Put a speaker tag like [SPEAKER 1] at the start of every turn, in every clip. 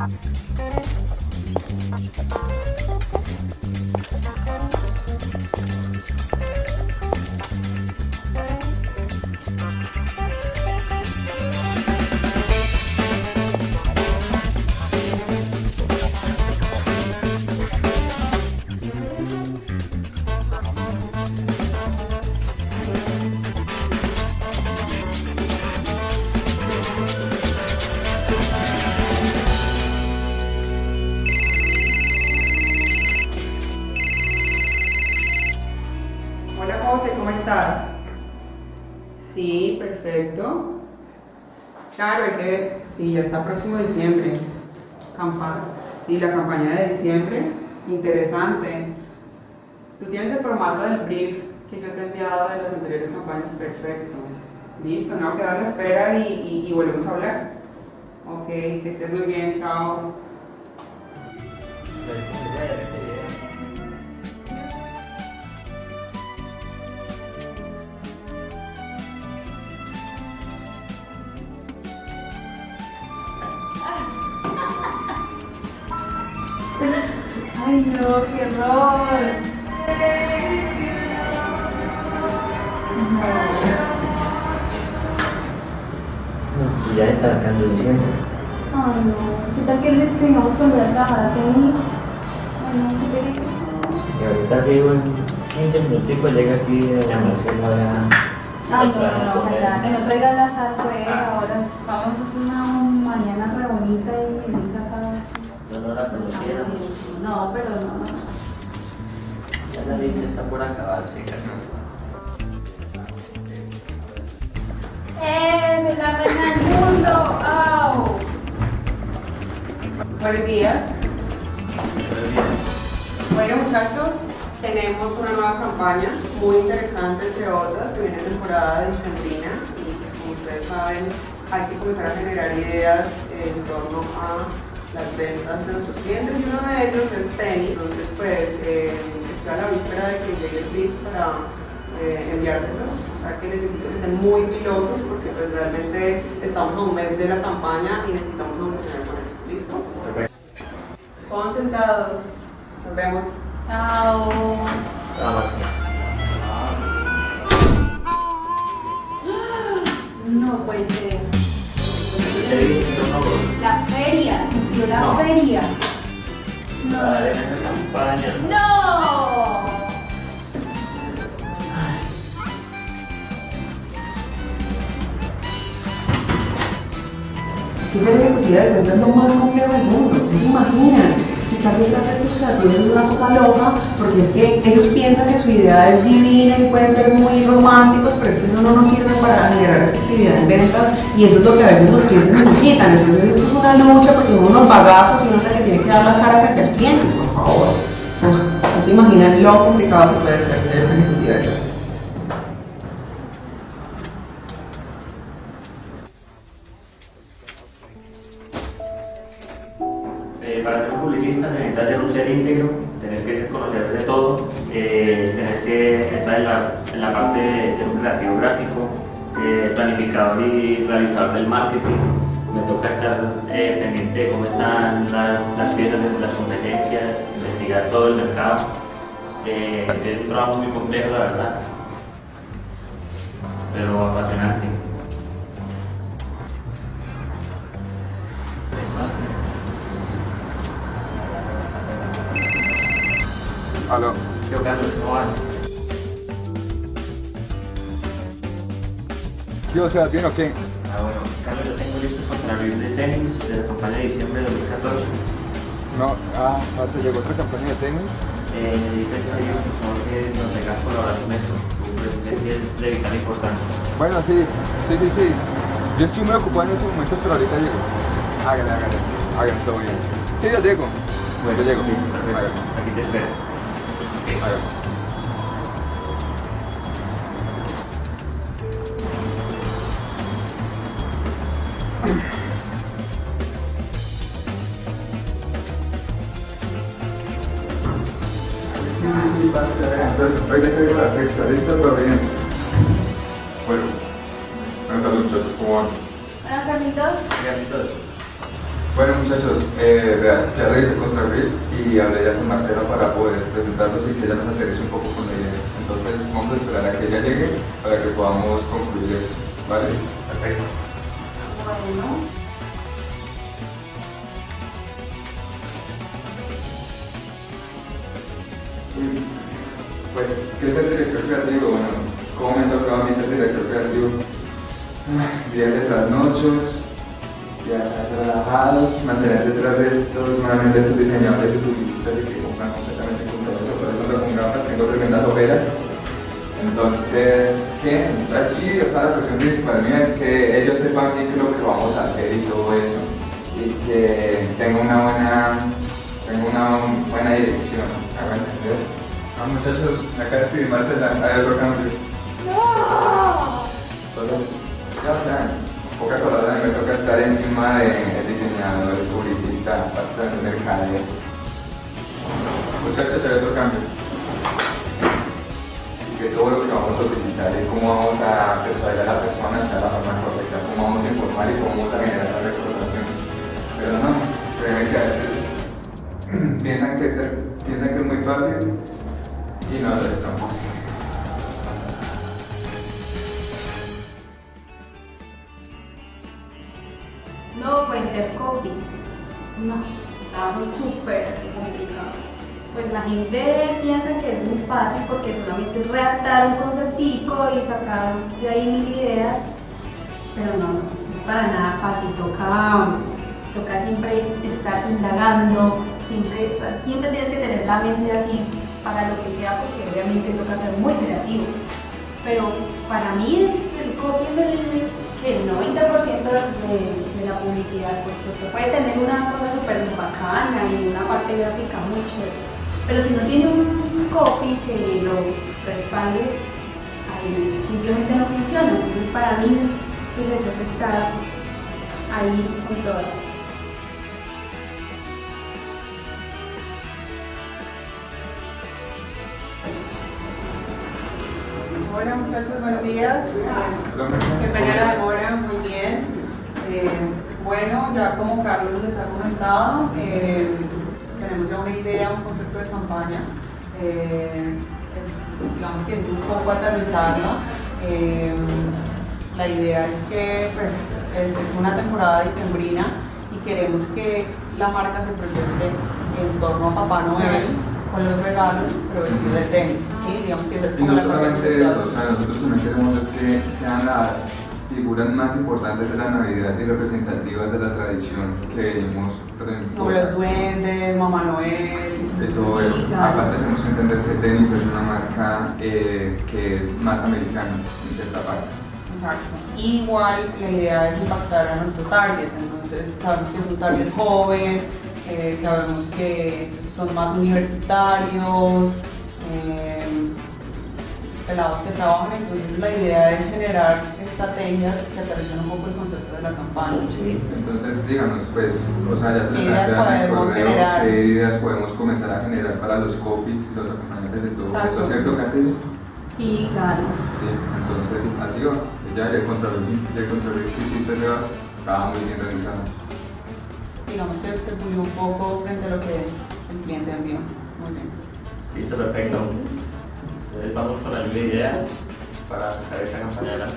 [SPEAKER 1] Hola Hay que, sí, ya está próximo diciembre. Campana. Sí, la campaña de diciembre. Interesante. Tú tienes el formato del brief que yo te he enviado de las anteriores campañas. Perfecto. Listo, no, queda a la espera y- y volvemos a hablar. Ok, que estés muy bien, chao.
[SPEAKER 2] Ay no, qué horror.
[SPEAKER 3] Y ya está sacando diciembre.
[SPEAKER 2] Ay no, ¿qué tal que le tengamos que volver a trabajar a tenis? Ay no, qué.
[SPEAKER 3] Y ahorita digo en 15 minuticos llega aquí doña Marcela ya.
[SPEAKER 2] Ay no, no, no, ojalá que no traiga la sal, pues ahora estamos es una mañana re bonita y feliz acá.
[SPEAKER 3] No, no la conociéramos.
[SPEAKER 2] No, pero no.
[SPEAKER 3] Ya la leche está por acabarse, carnal.
[SPEAKER 2] ¡Eh! ¡Soy la reina del mundo! ¡Au!
[SPEAKER 1] Buenos días. Bueno muchachos, tenemos una nueva campaña muy interesante entre otras, se viene temporada de dicembrina y pues como ustedes saben hay que comenzar a generar ideas en torno a las ventas de nuestros clientes y uno de ellos es tenis, entonces pues eh, estoy a la víspera de que llegue el brief para eh, enviárselos, o sea que necesito que sean muy pilosos porque pues realmente estamos a un mes de la campaña y necesitamos evolucionar con eso, ¿listo?
[SPEAKER 3] Perfecto.
[SPEAKER 1] Concentrados. Nos vemos.
[SPEAKER 2] ¡Chao!
[SPEAKER 3] Chao.
[SPEAKER 2] No puede ser.
[SPEAKER 3] No, no, no.
[SPEAKER 2] La
[SPEAKER 3] No.
[SPEAKER 2] feria.
[SPEAKER 3] Dale, campaña.
[SPEAKER 2] ¡No!
[SPEAKER 1] Es que ser ejecutiva de cuentas es lo más complejo del mundo. No se imaginan. Estar detrás de estos creativos es una cosa loca porque es que ellos piensan que su idea es divina y pueden ser muy románticos, pero es que eso no nos sirve para generar efectividad en ventas y eso es lo que a veces los clientes necesitan. Entonces esto es una lucha porque son unos bagazos y uno es la que tiene que dar la cara frente al cliente, por favor. Ah, No se lo complicado que puede ser ser una ejecutiva de
[SPEAKER 3] planificador y realizador del marketing. Me toca estar eh, pendiente de cómo están las, las piezas de las competencias, investigar todo el mercado. Eh, es un trabajo muy complejo, la verdad, pero apasionante.
[SPEAKER 4] Aló.
[SPEAKER 3] Yo, Carlos, ¿cómo vas?
[SPEAKER 4] ¿Qué o sea, bien o qué?
[SPEAKER 3] Ah, bueno, Carlos, yo tengo listo contra el de tenis de la campaña de diciembre de 2014.
[SPEAKER 4] No, ah, ah, se llegó otra campaña de tenis.
[SPEAKER 3] Eh, pensé yo, por favor, que nos dejas colaborar con esto. Tu presencia es de vital importancia.
[SPEAKER 4] Bueno, sí, sí, sí, sí. Yo estoy muy ocupado en estos momentos, pero ahorita llego. Hágale, hágale. Hágale, todo bien. Sí, yo llego. yo llego.
[SPEAKER 3] listo, perfecto.
[SPEAKER 4] Hágale,
[SPEAKER 3] Aquí te espero.
[SPEAKER 4] hágale. Sí, sí, sí, va a ser. Entonces, hoy le caigo la sexta, listo, pero bien. Bueno, buenas tardes muchachos, ¿cómo van?
[SPEAKER 2] Hola, Carlitos.
[SPEAKER 3] Carlitos,
[SPEAKER 4] Bueno muchachos, eh, vean, ya revisé contra Riff y hablé ya con Marcela para poder presentarlos y que ella nos aterrice un poco con la idea. Entonces vamos a esperar a que ella llegue para que podamos concluir esto, ¿vale?
[SPEAKER 3] Perfecto.
[SPEAKER 2] Bueno.
[SPEAKER 4] Pues, ¿qué es el director creativo? Bueno, ¿cómo me ha tocado a mí ser director creativo? Días de trasnochos, días relajados, mantener detrás de estos, nuevamente estos diseñadores y publicistas y que compran completamente con todo eso, por eso ando con gafas, tengo tremendas ojeras. Entonces, ¿qué? Así, o sea, la cuestión principal mía es que ellos sepan bien qué es lo que vamos a hacer y todo eso. Y que tenga una buena, tenga una buena dirección, ¿me entender? Ah, muchachos, acaba de escribir Marcela, hay otro cambio. Entonces, ya saben, en pocas palabras, a mí me toca estar encima del diseñador, el publicista, parte del mercadeo. Muchachos, hay otro cambio. Y que todo lo que vamos a utilizar y cómo vamos a persuadir a la persona sea la forma correcta, cómo vamos a informar y cómo vamos a generar la recordación. Pero no, créeme que a veces piensan que, es, piensan que es muy fácil y no lo es tan fácil.
[SPEAKER 2] No, pues ser copy. No, trabajo súper complicado. Pues la gente piensa que es muy fácil porque solamente es redactar un conceptico y sacar de ahí mil ideas, pero no, no es para nada fácil. Toca, toca siempre estar indagando, siempre, o sea, siempre tienes que tener la mente así para lo que sea porque obviamente toca ser muy creativo. Pero para mí es, el copy es el, el 90% de, de la publicidad, porque se puede tener una cosa súper bacana y una parte gráfica muy chévere, pero si no tiene un copy que lo respalde, ahí simplemente no funciona. Entonces para mí es, pues eso es estar ahí con todo.
[SPEAKER 1] Hola muchachos, buenos días. Qué la demora, muy bien. Eh, bueno, ya como Carlos les ha comentado, eh, tenemos ya una idea, un concepto de campaña. Eh, es, digamos que es un poco aterrizarla. Eh, la idea es que pues, es, es una temporada dicembrina y queremos que la marca se proyecte en torno a Papá Noel con los regalos, pero vestido de tenis. ¿sí? Digamos que es
[SPEAKER 4] Y no
[SPEAKER 1] la
[SPEAKER 4] solamente eso, o sea, nosotros también queremos es que sean las figuras más importantes de la Navidad y representativas de la tradición que venimos
[SPEAKER 1] Como los duendes, Mamá Noel.
[SPEAKER 4] de todo eso. Aparte tenemos que entender que tenis es una marca eh, que es más americana en cierta parte.
[SPEAKER 1] Exacto. Igual la idea es impactar a nuestro target, entonces sabemos que es un target joven, eh, sabemos que son más universitarios, eh, pelados que trabajan, entonces la idea es generar estrategias que aterricen un poco el concepto de la campaña.
[SPEAKER 3] Sí.
[SPEAKER 4] Entonces, díganos, pues, o sea, ya se
[SPEAKER 1] ¿Qué ideas
[SPEAKER 4] plantea en el
[SPEAKER 1] podemos
[SPEAKER 4] correo
[SPEAKER 1] generar?
[SPEAKER 4] qué ideas podemos comenzar a generar para los copies y los acompañantes de todo eso, ¿cierto, Katy?
[SPEAKER 2] Sí, claro.
[SPEAKER 4] Sí, entonces así va. Ya el control, el control que hiciste, Sebas, estaba muy bien realizado.
[SPEAKER 1] Digamos que se pulió un poco frente a lo que el cliente envió. Muy bien.
[SPEAKER 3] Listo, perfecto. Entonces vamos con la lluvia de ideas para sacar esa campaña adelante.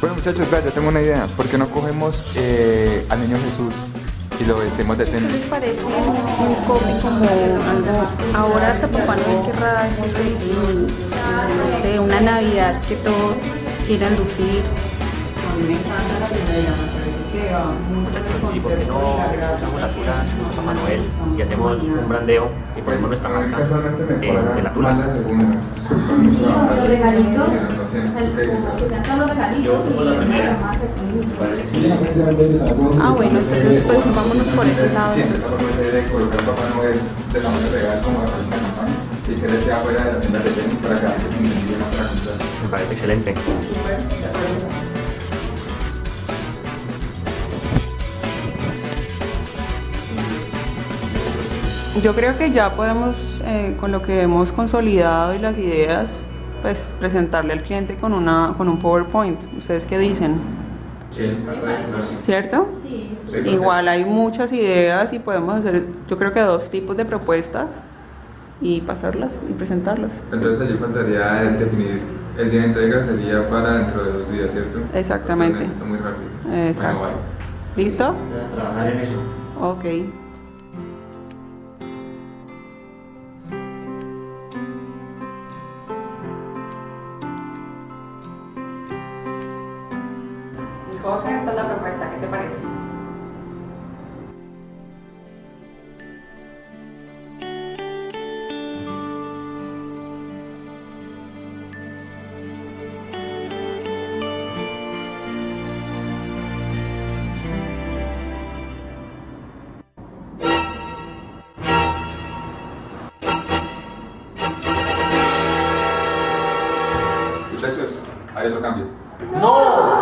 [SPEAKER 4] Bueno muchachos, vea, yo tengo una idea. ¿Por qué no cogemos eh, al niño Jesús y lo vestimos de
[SPEAKER 5] ¿Qué les parece un copy como algo? Ahora hasta Papá Noel querrá decirse no sé, una Navidad que todos quieran lucir.
[SPEAKER 3] ¿Y por qué no
[SPEAKER 1] de la gracia.
[SPEAKER 3] usamos la tula Papá Manuel y hacemos un brandeo y ponemos nuestra marca eh, de la tula?
[SPEAKER 2] Sí, los regalitos, los regalitos
[SPEAKER 3] Yo pongo la primera.
[SPEAKER 5] Ah, bueno, entonces pues vámonos por ese lado.
[SPEAKER 4] De como la próxima campaña y que él esté afuera de las tiendas de tenis para que la gente se identifique más para comprar.
[SPEAKER 3] Me parece excelente.
[SPEAKER 1] Yo creo que ya podemos, eh, con lo que hemos consolidado y las ideas, pues presentarle al cliente con, una, con un PowerPoint. ¿Ustedes qué dicen?
[SPEAKER 3] Sí.
[SPEAKER 1] ¿Cierto?
[SPEAKER 2] Sí.
[SPEAKER 1] Igual hay muchas ideas y podemos hacer, yo creo que dos tipos de propuestas y pasarlas y presentarlas.
[SPEAKER 4] Entonces allí faltaría el definir el día de entrega sería para dentro de dos días, ¿cierto?
[SPEAKER 1] Exactamente.
[SPEAKER 4] Muy rápido.
[SPEAKER 1] Exacto.
[SPEAKER 4] Bueno,
[SPEAKER 1] ¿Listo?
[SPEAKER 3] trabajar en eso.
[SPEAKER 1] Ok. José, esta es la propuesta, ¿qué te parece?
[SPEAKER 4] Muchachos, hay otro cambio.
[SPEAKER 3] ¡No!